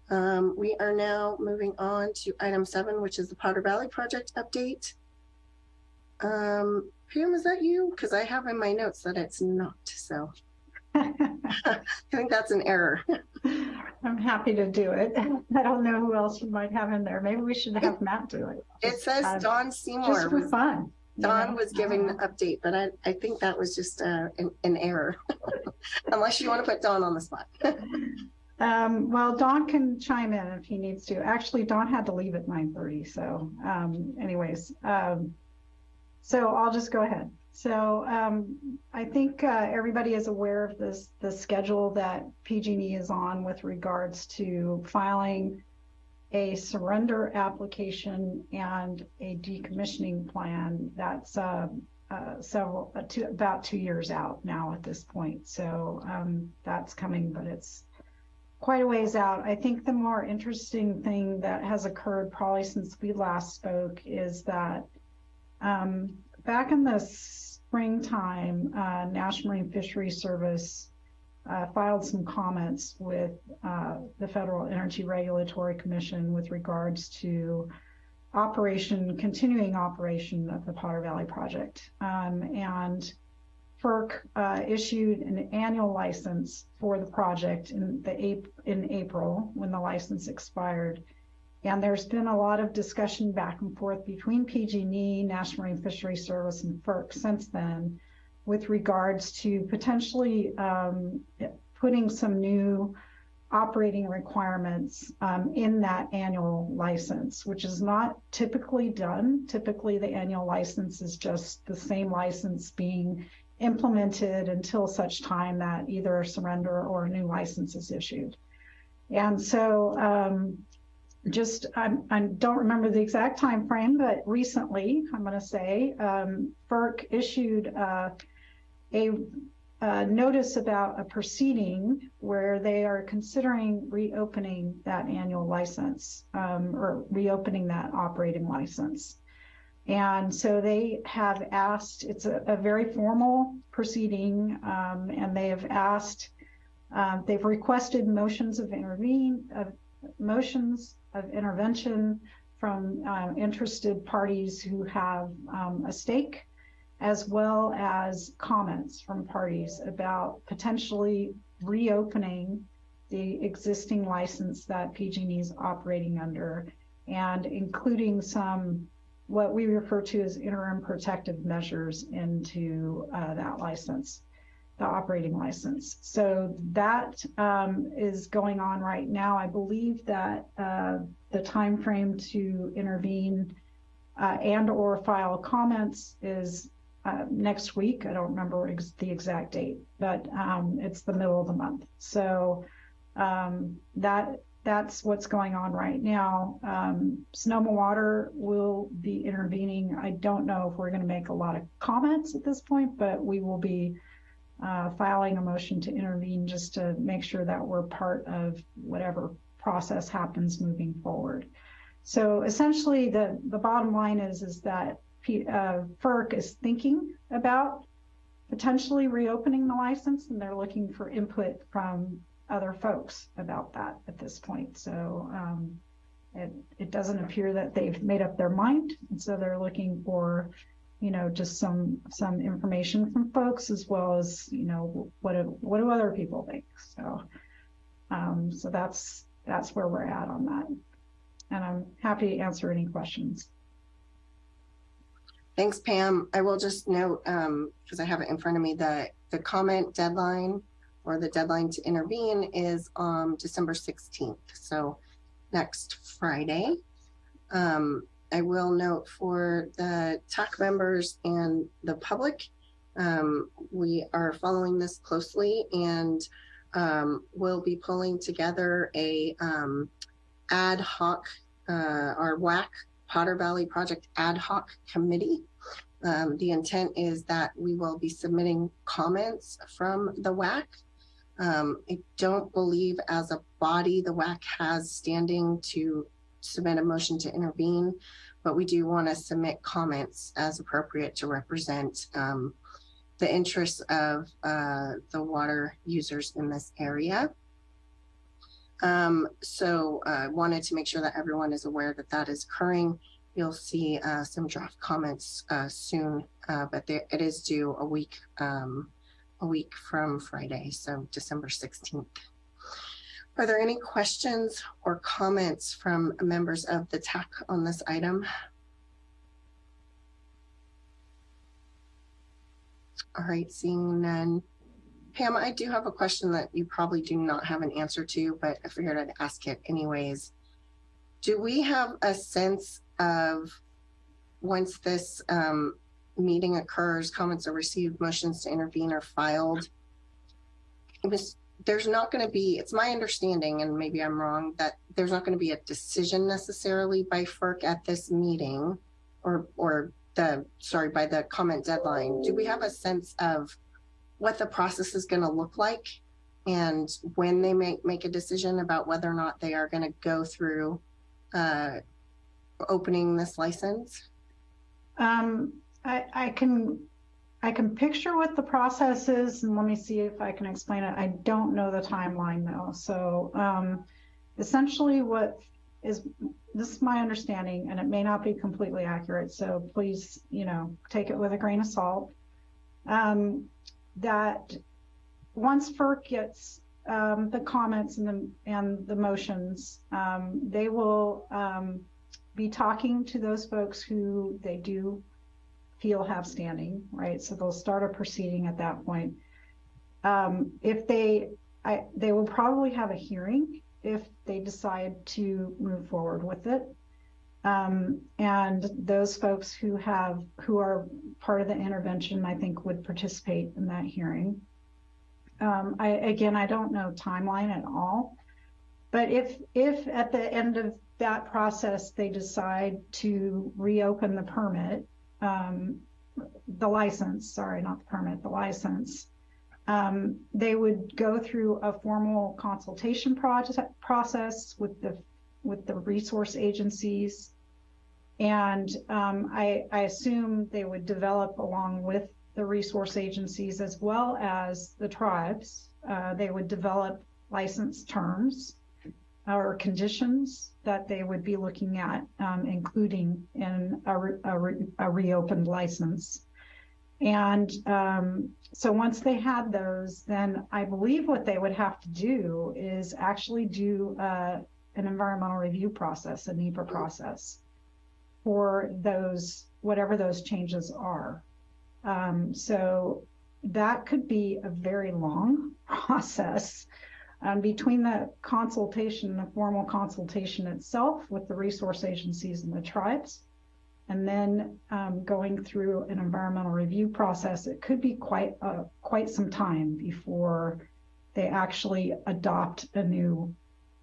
Um, we are now moving on to item seven, which is the Potter Valley Project update. Um, Pam, is that you? Because I have in my notes that it's not, so. I think that's an error. I'm happy to do it. I don't know who else you might have in there. Maybe we should have Matt do it. It says Don Dawn Just Seymour for fun. Don know? was giving the update, but I, I think that was just, uh, an, an error. Unless you want to put Don on the spot. Um, well, Don can chime in if he needs to. Actually, Don had to leave at nine thirty, so, um, anyways, um, so I'll just go ahead. So, um, I think, uh, everybody is aware of this, the schedule that PG&E is on with regards to filing a surrender application and a decommissioning plan. That's, uh, uh, several, uh, two, about two years out now at this point. So, um, that's coming, but it's, quite a ways out. I think the more interesting thing that has occurred probably since we last spoke is that um, back in the springtime, uh, National Marine Fisheries Service uh, filed some comments with uh, the Federal Energy Regulatory Commission with regards to operation, continuing operation of the Potter Valley Project. Um, and FERC uh, issued an annual license for the project in the in April when the license expired. And there's been a lot of discussion back and forth between PG&E, National Marine Fisheries Service, and FERC since then with regards to potentially um, putting some new operating requirements um, in that annual license, which is not typically done. Typically, the annual license is just the same license being implemented until such time that either surrender or a new license is issued. And so um, just I'm, I don't remember the exact time frame, but recently, I'm going to say, um, FERC issued uh, a, a notice about a proceeding where they are considering reopening that annual license um, or reopening that operating license. And so they have asked, it's a, a very formal proceeding, um, and they have asked, uh, they've requested motions of intervene, of motions of intervention from uh, interested parties who have um, a stake, as well as comments from parties about potentially reopening the existing license that PG&E is operating under, and including some what we refer to as interim protective measures into uh, that license, the operating license. So that um, is going on right now. I believe that uh, the time frame to intervene uh, and or file comments is uh, next week. I don't remember ex the exact date, but um, it's the middle of the month. So um, that that's what's going on right now. Um, Sonoma Water will be intervening. I don't know if we're going to make a lot of comments at this point, but we will be uh, filing a motion to intervene just to make sure that we're part of whatever process happens moving forward. So essentially, the the bottom line is is that P, uh, FERC is thinking about potentially reopening the license, and they're looking for input from other folks about that at this point. So um, it, it doesn't appear that they've made up their mind. And so they're looking for, you know, just some some information from folks as well as, you know, what do, what do other people think? So um, so that's that's where we're at on that. And I'm happy to answer any questions. Thanks, Pam. I will just note, because um, I have it in front of me, that the comment deadline or the deadline to intervene is um, December 16th. So next Friday. Um, I will note for the TAC members and the public, um, we are following this closely and um, we'll be pulling together a um, ad hoc, uh, our WAC Potter Valley Project ad hoc committee. Um, the intent is that we will be submitting comments from the WAC um, I don't believe as a body the WAC has standing to submit a motion to intervene, but we do want to submit comments as appropriate to represent um, the interests of uh, the water users in this area. Um, so I uh, wanted to make sure that everyone is aware that that is occurring. You'll see uh, some draft comments uh, soon, uh, but there, it is due a week um, a week from Friday, so December 16th. Are there any questions or comments from members of the TAC on this item? All right, seeing none. Pam, I do have a question that you probably do not have an answer to, but I figured I'd ask it anyways. Do we have a sense of once this um, meeting occurs, comments are received, motions to intervene are filed. Was, there's not going to be, it's my understanding, and maybe I'm wrong, that there's not going to be a decision necessarily by FERC at this meeting or, or the, sorry, by the comment deadline. Do we have a sense of what the process is going to look like and when they make, make a decision about whether or not they are going to go through uh, opening this license? Um, I, I can I can picture what the process is, and let me see if I can explain it. I don't know the timeline though. So um, essentially, what is this is my understanding, and it may not be completely accurate. So please, you know, take it with a grain of salt. Um, that once FERC gets um, the comments and the and the motions, um, they will um, be talking to those folks who they do feel have standing, right? So they'll start a proceeding at that point. Um, if they, I, they will probably have a hearing if they decide to move forward with it. Um, and those folks who have, who are part of the intervention, I think would participate in that hearing. Um, I, again, I don't know timeline at all. But if, if at the end of that process, they decide to reopen the permit, um, the license, sorry, not the permit, the license, um, they would go through a formal consultation project process with the with the resource agencies. And um, I, I assume they would develop along with the resource agencies as well as the tribes. Uh, they would develop license terms or conditions that they would be looking at, um, including in a, re a, re a, reopened license. And um, so once they had those, then I believe what they would have to do is actually do uh, an environmental review process, a NEPA process for those, whatever those changes are. Um, so that could be a very long process um, between the consultation, the formal consultation itself with the resource agencies and the tribes, and then um, going through an environmental review process, it could be quite uh, quite some time before they actually adopt a new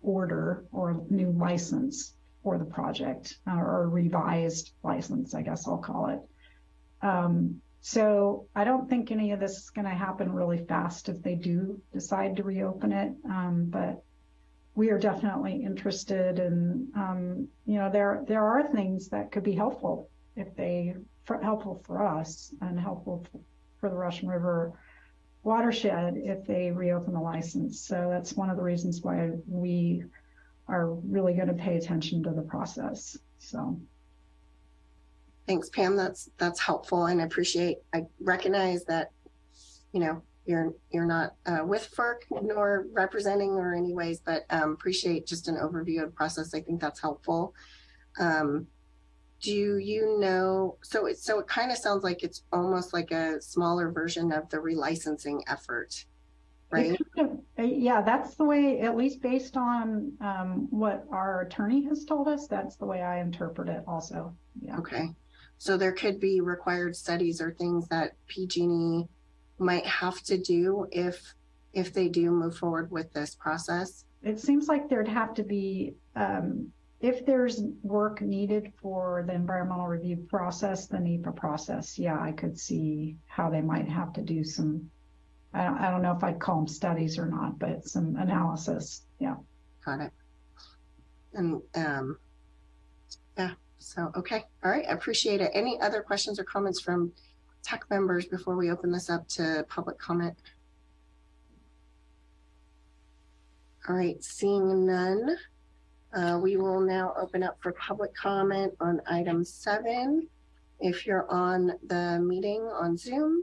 order or new license for the project uh, or revised license, I guess I'll call it. Um, so I don't think any of this is going to happen really fast if they do decide to reopen it. Um, but we are definitely interested in, um, you know, there there are things that could be helpful if they for, helpful for us and helpful for the Russian River watershed if they reopen the license. So that's one of the reasons why we are really going to pay attention to the process. So. Thanks, Pam. That's that's helpful, and I appreciate. I recognize that, you know, you're you're not uh, with FERC nor representing or anyways, but um, appreciate just an overview of the process. I think that's helpful. Um, do you know? So it so it kind of sounds like it's almost like a smaller version of the relicensing effort, right? Kind of, yeah, that's the way. At least based on um, what our attorney has told us, that's the way I interpret it. Also, yeah. Okay. So there could be required studies or things that PG&E might have to do if if they do move forward with this process. It seems like there'd have to be um, if there's work needed for the environmental review process, the NEPA process. Yeah, I could see how they might have to do some. I don't, I don't know if I'd call them studies or not, but some analysis. Yeah. Got it. And um, yeah. So, okay. All right. I appreciate it. Any other questions or comments from tech members before we open this up to public comment? All right. Seeing none, uh, we will now open up for public comment on item seven. If you're on the meeting on Zoom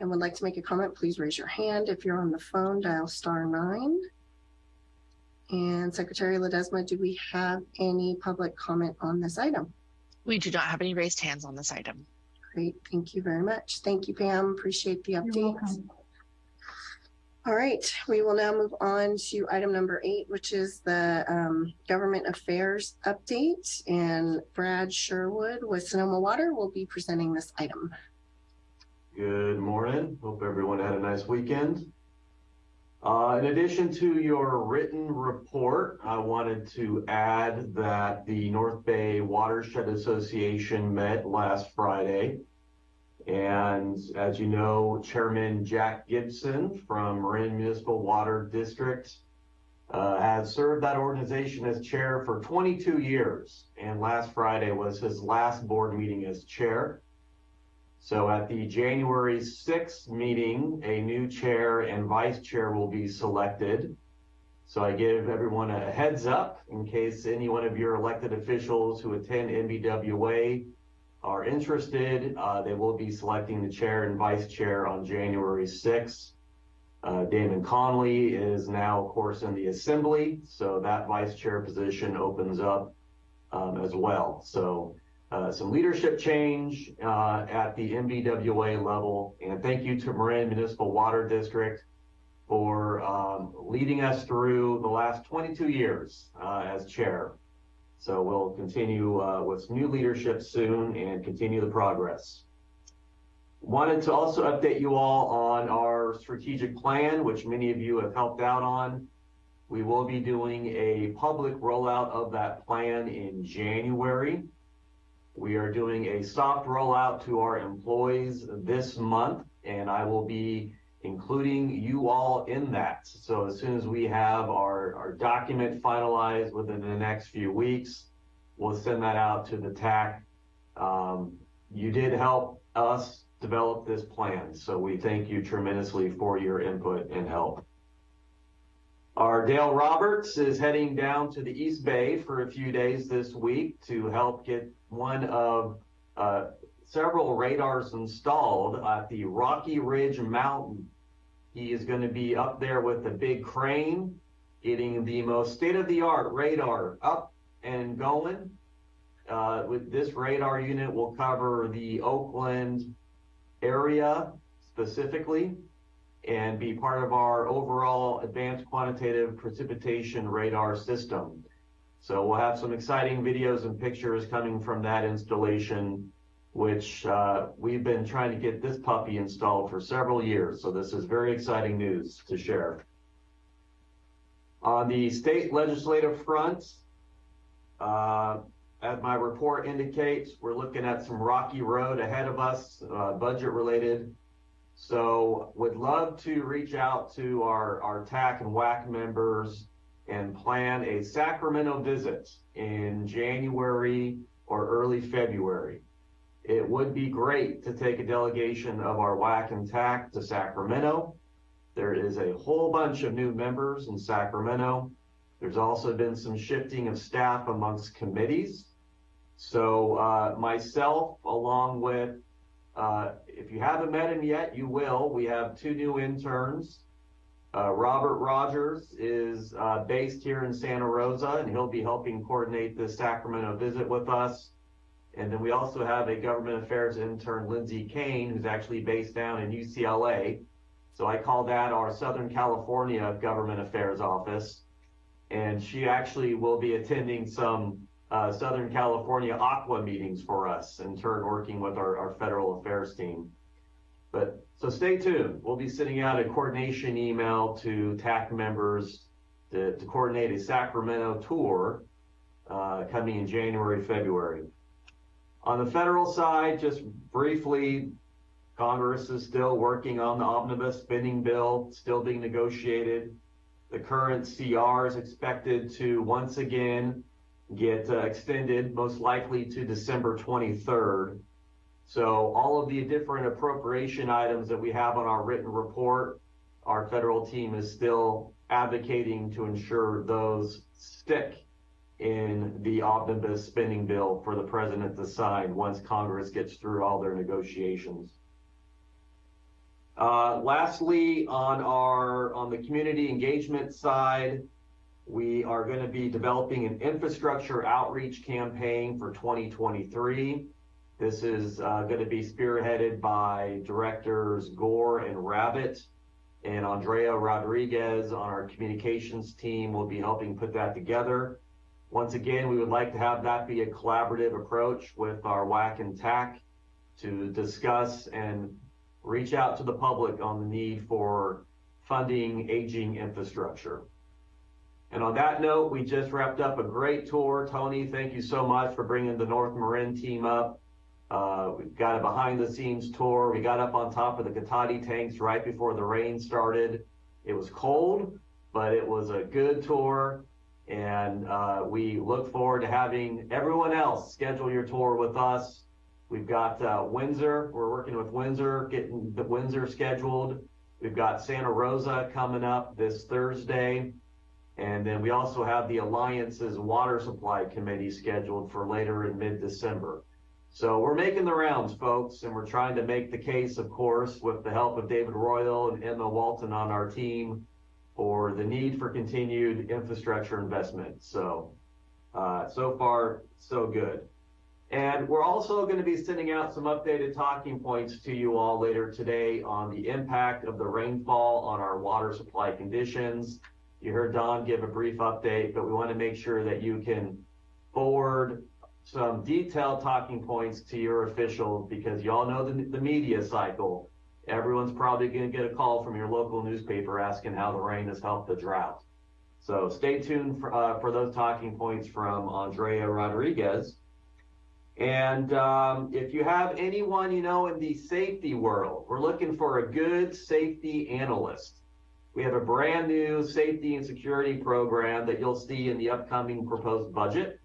and would like to make a comment, please raise your hand. If you're on the phone, dial star nine. And Secretary Ledesma, do we have any public comment on this item? We do not have any raised hands on this item. Great, thank you very much. Thank you, Pam. Appreciate the update. All right, we will now move on to item number eight, which is the um, government affairs update. And Brad Sherwood with Sonoma Water will be presenting this item. Good morning. Hope everyone had a nice weekend. Uh, in addition to your written report, I wanted to add that the North Bay Watershed Association met last Friday. And as you know, Chairman Jack Gibson from Marin Municipal Water District uh, has served that organization as chair for 22 years. And last Friday was his last board meeting as chair. So at the January 6th meeting, a new chair and vice chair will be selected. So I give everyone a heads up in case any one of your elected officials who attend NBWA are interested. Uh, they will be selecting the chair and vice chair on January 6th. Uh, Damon Connolly is now, of course, in the assembly. So that vice chair position opens up um, as well. So uh, some leadership change uh, at the NBWA level. And thank you to Marin Municipal Water District for um, leading us through the last 22 years uh, as chair. So we'll continue uh, with new leadership soon and continue the progress. Wanted to also update you all on our strategic plan, which many of you have helped out on. We will be doing a public rollout of that plan in January. We are doing a soft rollout to our employees this month, and I will be including you all in that. So as soon as we have our, our document finalized within the next few weeks, we'll send that out to the TAC. Um, you did help us develop this plan, so we thank you tremendously for your input and help. Our Dale Roberts is heading down to the East Bay for a few days this week to help get one of uh, several radars installed at the Rocky Ridge Mountain. He is going to be up there with a big crane, getting the most state-of-the-art radar up and going. Uh, with this radar unit will cover the Oakland area specifically and be part of our overall advanced quantitative precipitation radar system. So we'll have some exciting videos and pictures coming from that installation, which uh, we've been trying to get this puppy installed for several years. So this is very exciting news to share. On the state legislative front, uh, as my report indicates, we're looking at some rocky road ahead of us, uh, budget related. So would love to reach out to our, our TAC and WAC members and plan a Sacramento visit in January or early February. It would be great to take a delegation of our WAC and TAC to Sacramento. There is a whole bunch of new members in Sacramento. There's also been some shifting of staff amongst committees. So uh, myself, along with, uh, if you haven't met him yet, you will. We have two new interns. Uh, Robert Rogers is uh, based here in Santa Rosa, and he'll be helping coordinate the Sacramento visit with us. And then we also have a government affairs intern, Lindsay Kane, who's actually based down in UCLA. So I call that our Southern California Government Affairs Office. And she actually will be attending some uh, Southern California ACWA meetings for us, in turn working with our, our federal affairs team. But so stay tuned. We'll be sending out a coordination email to TAC members to, to coordinate a Sacramento tour uh, coming in January, February. On the federal side, just briefly, Congress is still working on the omnibus spending bill, still being negotiated. The current CR is expected to once again get uh, extended, most likely to December 23rd. So all of the different appropriation items that we have on our written report, our federal team is still advocating to ensure those stick in the omnibus spending bill for the president to sign once Congress gets through all their negotiations. Uh, lastly, on our on the community engagement side, we are going to be developing an infrastructure outreach campaign for 2023. This is uh, going to be spearheaded by directors Gore and Rabbitt, and Andrea Rodriguez on our communications team will be helping put that together. Once again, we would like to have that be a collaborative approach with our WAC and TAC to discuss and reach out to the public on the need for funding aging infrastructure. And on that note, we just wrapped up a great tour. Tony, thank you so much for bringing the North Marin team up. Uh, we've got a behind the scenes tour. We got up on top of the Cotati tanks right before the rain started. It was cold, but it was a good tour. And uh, we look forward to having everyone else schedule your tour with us. We've got uh, Windsor. We're working with Windsor, getting the Windsor scheduled. We've got Santa Rosa coming up this Thursday. And then we also have the Alliance's Water Supply Committee scheduled for later in mid-December. So we're making the rounds, folks, and we're trying to make the case, of course, with the help of David Royal and Emma Walton on our team for the need for continued infrastructure investment. So, uh, so far, so good. And we're also going to be sending out some updated talking points to you all later today on the impact of the rainfall on our water supply conditions. You heard Don give a brief update, but we want to make sure that you can forward some detailed talking points to your officials because y'all know the, the media cycle. Everyone's probably going to get a call from your local newspaper asking how the rain has helped the drought. So stay tuned for, uh, for those talking points from Andrea Rodriguez. And um, if you have anyone you know in the safety world, we're looking for a good safety analyst. We have a brand new safety and security program that you'll see in the upcoming proposed budget.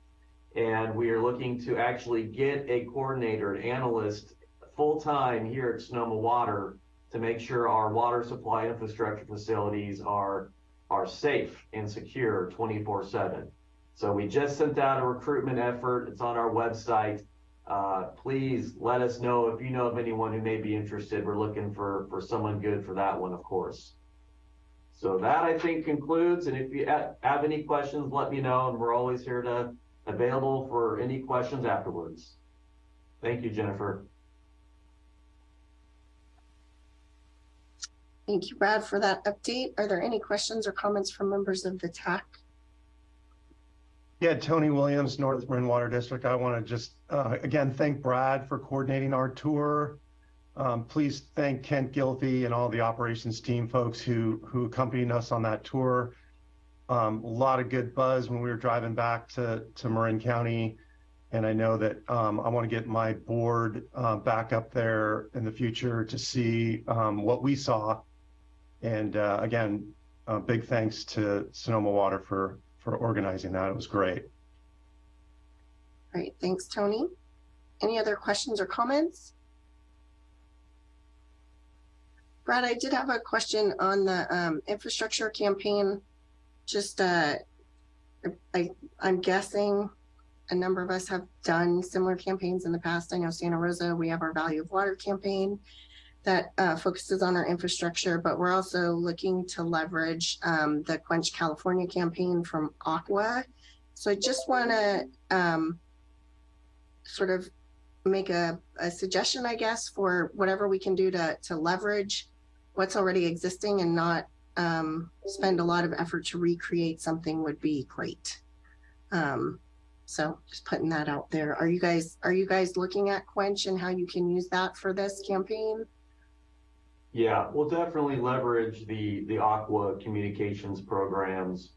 And we are looking to actually get a coordinator, an analyst, full-time here at Sonoma Water to make sure our water supply infrastructure facilities are, are safe and secure 24-7. So we just sent out a recruitment effort. It's on our website. Uh, please let us know if you know of anyone who may be interested. We're looking for, for someone good for that one, of course. So that I think concludes. And if you have any questions, let me know. And we're always here to available for any questions afterwards. Thank you, Jennifer. Thank you, Brad, for that update. Are there any questions or comments from members of the TAC? Yeah, Tony Williams, North Marin Water District. I want to just, uh, again, thank Brad for coordinating our tour. Um, please thank Kent Gylfe and all the operations team folks who, who accompanied us on that tour. Um, a lot of good buzz when we were driving back to, to Marin County. And I know that um, I want to get my board uh, back up there in the future to see um, what we saw. And uh, again, uh, big thanks to Sonoma Water for, for organizing that. It was great. Great, thanks, Tony. Any other questions or comments? Brad, I did have a question on the um, infrastructure campaign. Just, uh, I, I'm guessing a number of us have done similar campaigns in the past. I know Santa Rosa, we have our Value of Water campaign that uh, focuses on our infrastructure, but we're also looking to leverage um, the Quench California campaign from ACWA. So I just want to um, sort of make a, a suggestion, I guess, for whatever we can do to, to leverage what's already existing and not um, spend a lot of effort to recreate something would be great. Um, so just putting that out there. Are you guys are you guys looking at Quench and how you can use that for this campaign? Yeah, we'll definitely leverage the the ACWA communications programs,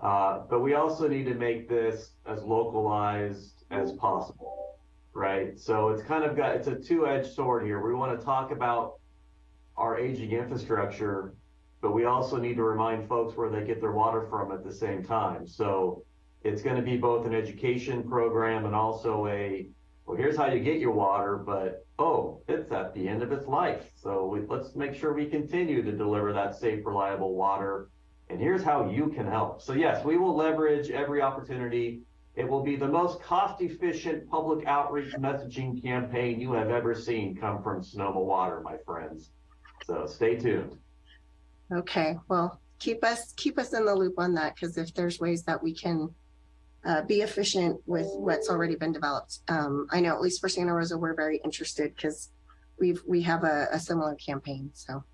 uh, but we also need to make this as localized as possible, right? So it's kind of got it's a two-edged sword here. We want to talk about our aging infrastructure, but we also need to remind folks where they get their water from at the same time. So it's going to be both an education program and also a well, here's how you get your water, but oh, it's at the end of its life. So we, let's make sure we continue to deliver that safe, reliable water. And here's how you can help. So yes, we will leverage every opportunity. It will be the most cost efficient public outreach messaging campaign you have ever seen come from Sonoma Water, my friends. So stay tuned. Okay, well, keep us keep us in the loop on that because if there's ways that we can uh, be efficient with what's already been developed. Um, I know at least for Santa Rosa, we're very interested because we've we have a, a, similar campaign. So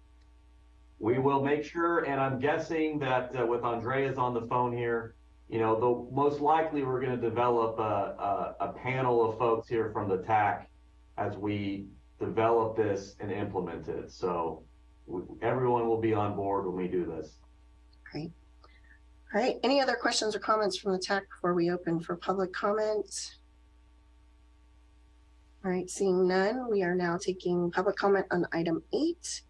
we will make sure, and I'm guessing that uh, with Andrea's on the phone here, you know, the most likely we're going to develop a, a, a panel of folks here from the TAC as we develop this and implement it. So everyone will be on board when we do this. Great. All right, any other questions or comments from the TAC before we open for public comment? All right, seeing none, we are now taking public comment on item eight.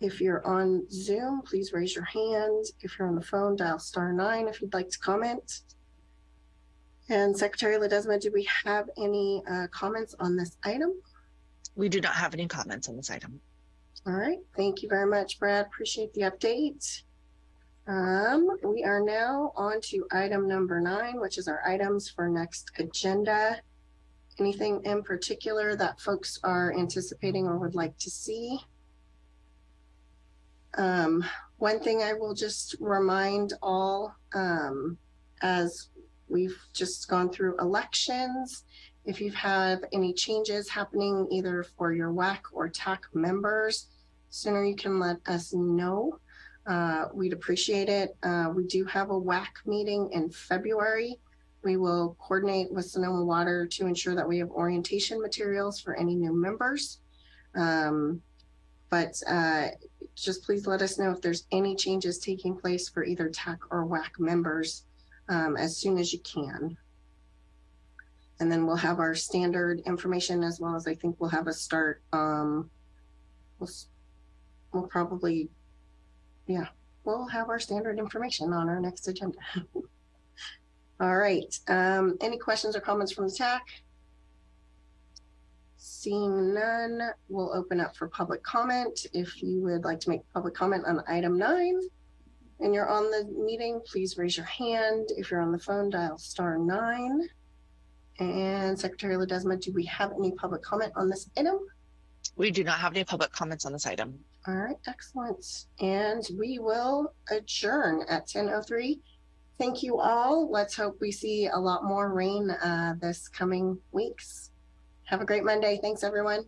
If you're on Zoom, please raise your hand. If you're on the phone, dial star nine if you'd like to comment. And Secretary Ledesma, do we have any uh, comments on this item? We do not have any comments on this item. All right, thank you very much, Brad. Appreciate the update. Um, we are now on to item number nine, which is our items for next agenda. Anything in particular that folks are anticipating or would like to see? Um, one thing I will just remind all, um, as we've just gone through elections, if you have any changes happening either for your WAC or TAC members, sooner you can let us know. Uh, we'd appreciate it. Uh, we do have a WAC meeting in February. We will coordinate with Sonoma Water to ensure that we have orientation materials for any new members. Um, but uh, just please let us know if there's any changes taking place for either TAC or WAC members um, as soon as you can. And then we'll have our standard information as well as I think we'll have a start. Um, we'll, we'll probably, yeah, we'll have our standard information on our next agenda. All right. Um, any questions or comments from the TAC? Seeing none, we'll open up for public comment. If you would like to make public comment on item nine and you're on the meeting, please raise your hand. If you're on the phone, dial star nine. And Secretary Ledesma, do we have any public comment on this item? We do not have any public comments on this item. All right, excellent. And we will adjourn at ten oh three. Thank you all. Let's hope we see a lot more rain uh, this coming weeks. Have a great Monday. Thanks, everyone.